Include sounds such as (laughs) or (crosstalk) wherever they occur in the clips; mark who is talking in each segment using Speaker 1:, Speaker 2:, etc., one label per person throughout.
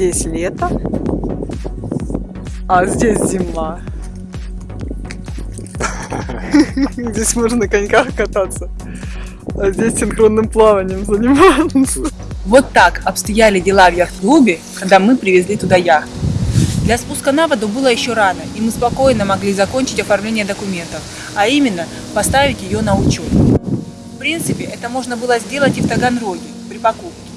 Speaker 1: здесь лето, а здесь зима. (laughs) Здесь можно на коньках кататься, а здесь синхронным плаванием заниматься.
Speaker 2: Вот так обстояли дела в яхт-клубе, когда мы привезли туда яхту. Для спуска на воду было еще рано, и мы спокойно могли закончить оформление документов, а именно поставить ее на учет. В принципе, это можно было сделать и в Таганроге при покупке.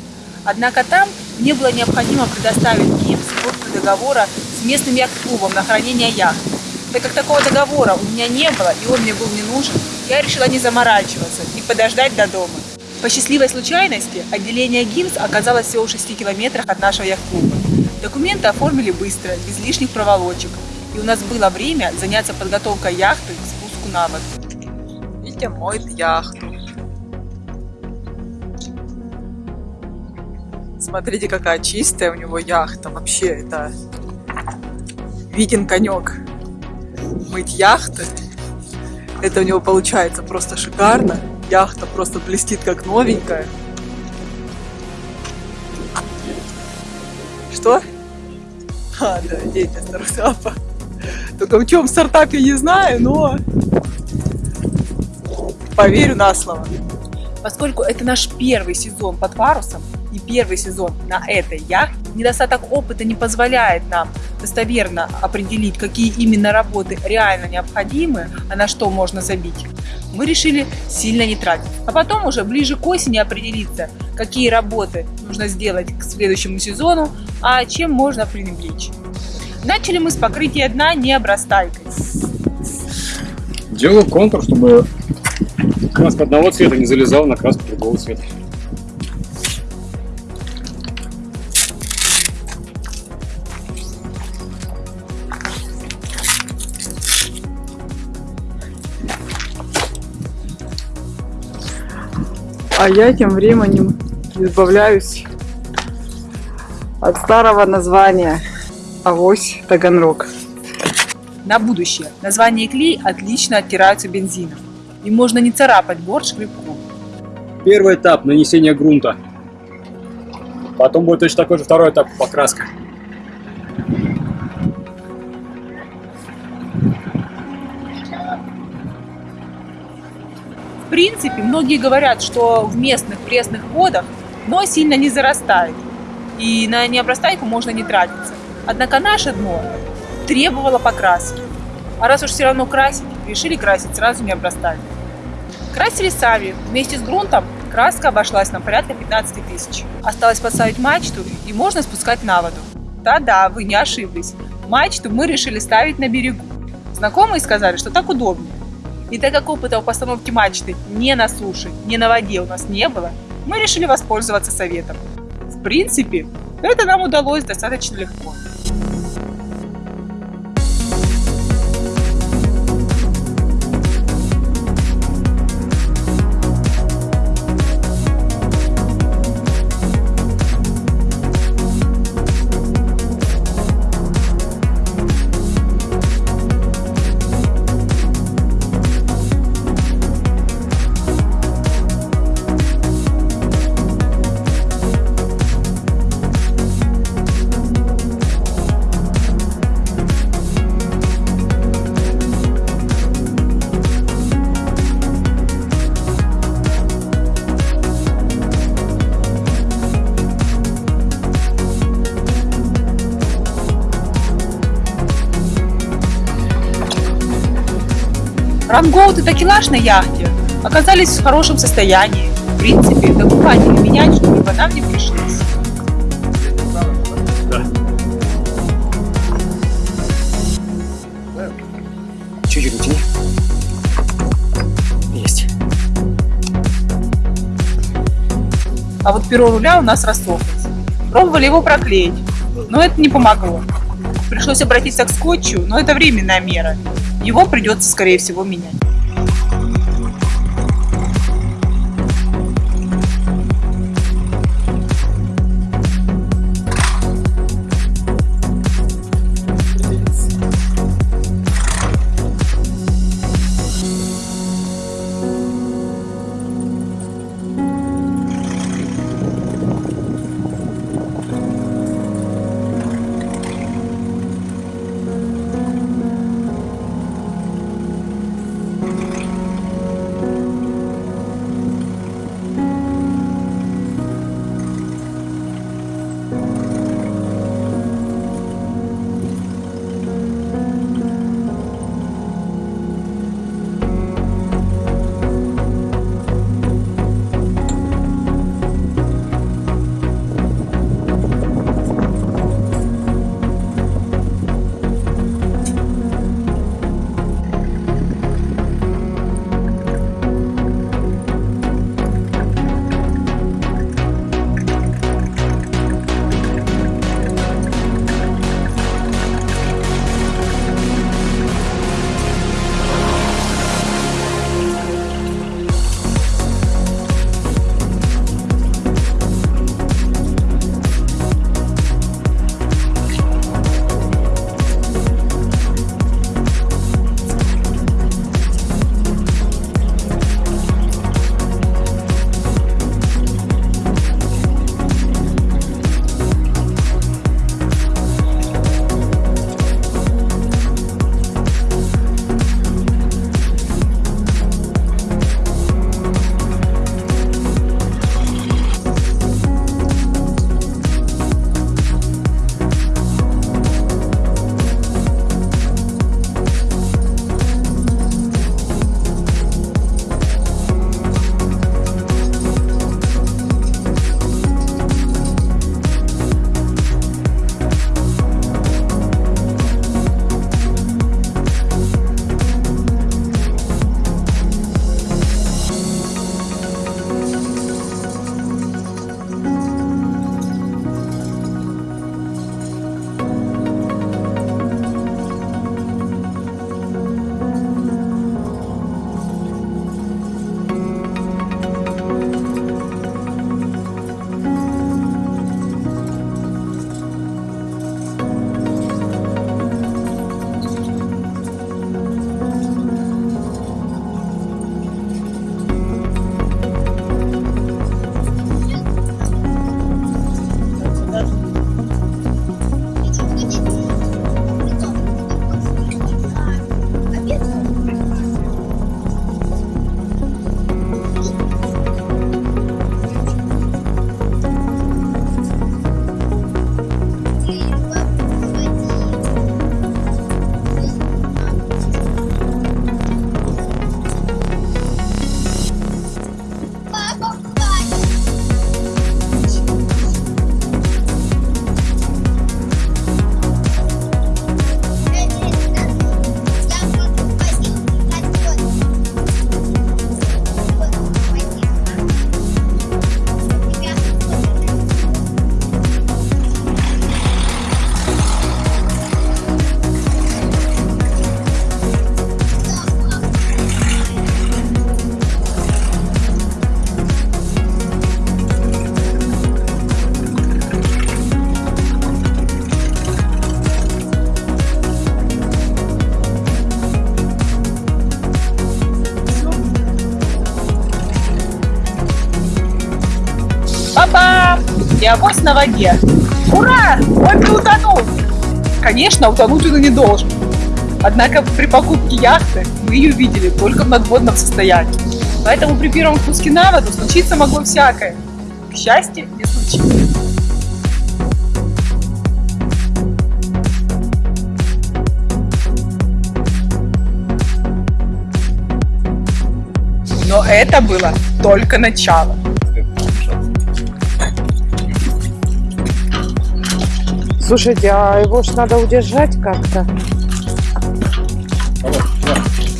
Speaker 2: Однако там мне было необходимо предоставить ГИПС копию договора с местным яхт-клубом на хранение яхты. Так как такого договора у меня не было и он мне был не нужен, я решила не заморачиваться и подождать до дома. По счастливой случайности отделение ГИМС оказалось всего в 6 километрах от нашего яхт-клуба. Документы оформили быстро, без лишних проволочек, и у нас было время заняться подготовкой яхты к спуску на воду.
Speaker 1: Витя моет яхту. Смотрите, какая чистая у него яхта. Вообще, это Витин конек. Мыть яхты. Это у него получается просто шикарно. Яхта просто блестит как новенькая. Что? А, да, дети стартапа. Только в чем стартапе не знаю, но поверю на слово.
Speaker 2: Поскольку это наш первый сезон под парусом первый сезон на этой яхте, недостаток опыта не позволяет нам достоверно определить, какие именно работы реально необходимы, а на что можно забить. Мы решили сильно не тратить. А потом уже ближе к осени определиться, какие работы нужно сделать к следующему сезону, а чем можно пренебречь. Начали мы с покрытия дна необрастайкой.
Speaker 3: Делаю контур, чтобы краска одного цвета не залезала на краску другого цвета.
Speaker 1: А я тем временем избавляюсь от старого названия Авось Таганрог.
Speaker 2: На будущее. Название клей отлично оттираются бензином. И можно не царапать борт шкребком.
Speaker 3: Первый этап нанесения грунта. Потом будет точно такой же второй этап покраска.
Speaker 2: Принципе, многие говорят, что в местных пресных водах дно сильно не зарастает. И на необрастайку можно не тратиться. Однако наше дно требовало покраски. А раз уж все равно красить, решили красить сразу не обрастать. Красили сами. Вместе с грунтом краска обошлась нам порядка 15 тысяч. Осталось поставить мачту и можно спускать на воду. Да-да, вы не ошиблись. Мачту мы решили ставить на берегу. Знакомые сказали, что так удобнее. И так как опыта в постановке мачты не на суше, не на воде у нас не было, мы решили воспользоваться советом. В принципе, это нам удалось достаточно легко. Рангоут и такелаж на яхте оказались в хорошем состоянии. В принципе, докупать или менять что-либо нам не пришлось.
Speaker 3: Да. Чуть-чуть натяни. Есть.
Speaker 2: А вот перо руля у нас рассохлось. Пробовали его проклеить, но это не помогло. Пришлось обратиться к скотчу, но это временная мера. Его придется, скорее всего, менять. И авось на воде. Ура! Он не утонул! Конечно, утонуть он и не должен. Однако при покупке яхты мы ее видели только в надводном состоянии. Поэтому при первом спуске на воду случиться могло всякое. К счастью, не случилось. Но это было только начало.
Speaker 4: Слушайте, а его ж надо удержать как-то,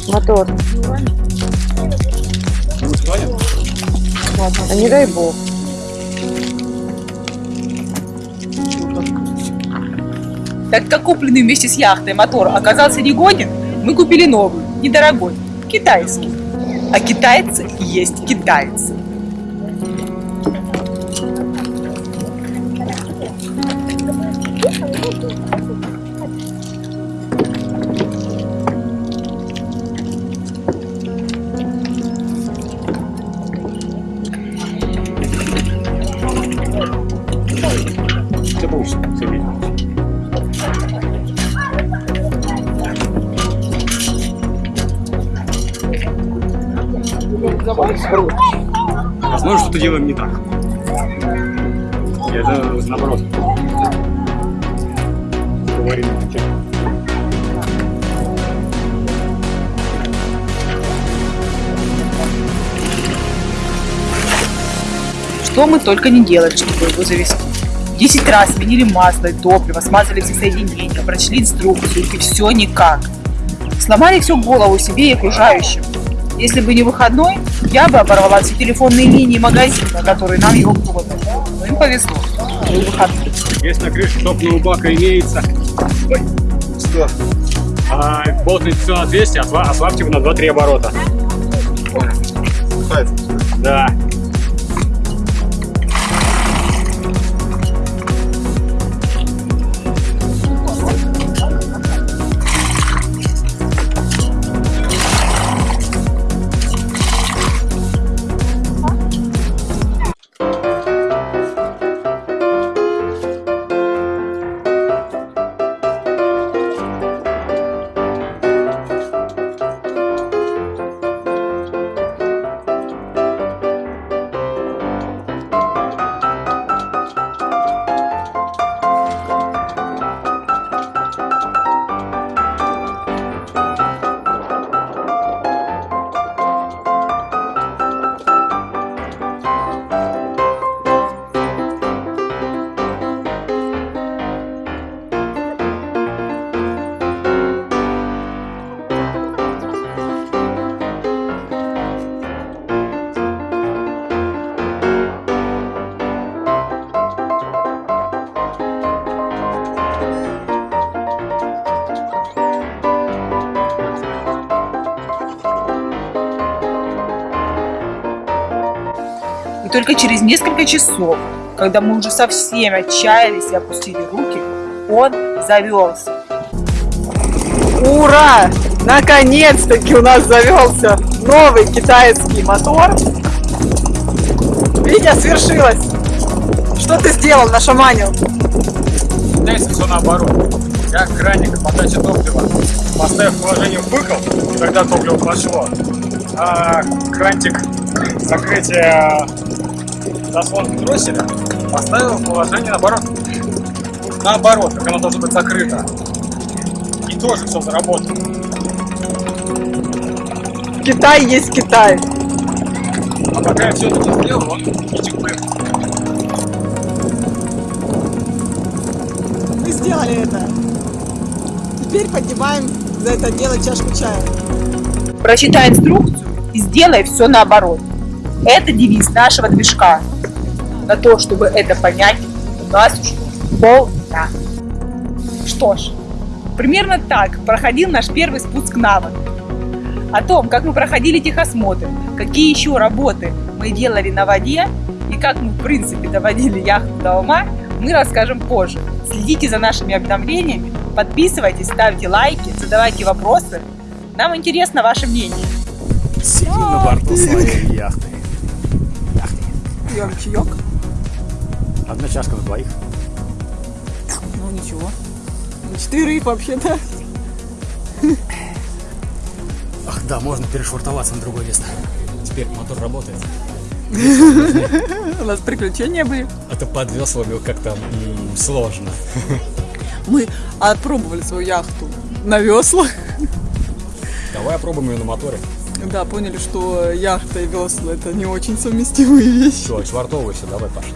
Speaker 4: мотор.
Speaker 3: Склонен?
Speaker 4: А не дай бог.
Speaker 2: Так как купленный вместе с яхтой мотор оказался негоден, мы купили новый, недорогой, китайский. А китайцы есть китайцы.
Speaker 3: И это наоборот. Говорим.
Speaker 2: Что мы только не делали, чтобы его завести. Десять раз сменили масло и топливо, смазали все соединения, прочли инструкцию, и все никак. Сломали всю голову себе и окружающим. Если бы не выходной, я бы оборвала все телефонные линии магазина, которые нам его продали. Но им повезло. Был выходной.
Speaker 3: Если на крыше топливного бака имеется... Ой, что? А, болтает все на 200, осла- ослабьте его на 2-3 оборота. Да.
Speaker 2: Только через несколько часов, когда мы уже совсем отчаялись и опустили руки, он завелся.
Speaker 1: Ура! Наконец-таки у нас завелся новый китайский мотор. Витя, свершилось! Что ты сделал, нашаманил?
Speaker 3: Здесь все наоборот. Я краник подачи топлива поставив положение выкол, когда топливо пошло, а крантик закрытия заслонки дросселя поставил в положение наоборот. Наоборот, как оно должно быть закрыто. И тоже все заработало.
Speaker 1: Китай есть Китай.
Speaker 3: А пока я все это не сделал, он был.
Speaker 1: Мы сделали это. Теперь поднимаем за это дело чашку чая.
Speaker 2: Прочитай инструкцию и сделай все наоборот. Это девиз нашего движка. На то, чтобы это понять, у нас ушло полдня. Что ж, примерно так проходил наш первый спуск на воду. О том, как мы проходили техосмотр, какие еще работы мы делали на воде и как мы, в принципе, доводили яхту до ума, мы расскажем позже. Следите за нашими обновлениями, подписывайтесь, ставьте лайки, задавайте вопросы. Нам интересно ваше мнение.
Speaker 5: Сидим на борту своей яхты.
Speaker 1: Пьем чаек.
Speaker 5: Одна чашка на двоих.
Speaker 6: Ну ничего.
Speaker 1: На четверых вообще-то.
Speaker 5: Ах, да, можно перешвартоваться на другое место. Теперь мотор работает.
Speaker 1: У нас приключения были.
Speaker 5: А то под веслами как-то сложно.
Speaker 1: Мы отпробовали свою яхту на веслах.
Speaker 5: Давай опробуем ее на моторе.
Speaker 1: Да, поняли, что яхта и весла это не очень совместимые (laughs) вещи.
Speaker 5: Все, швартовывайся, давай пошли.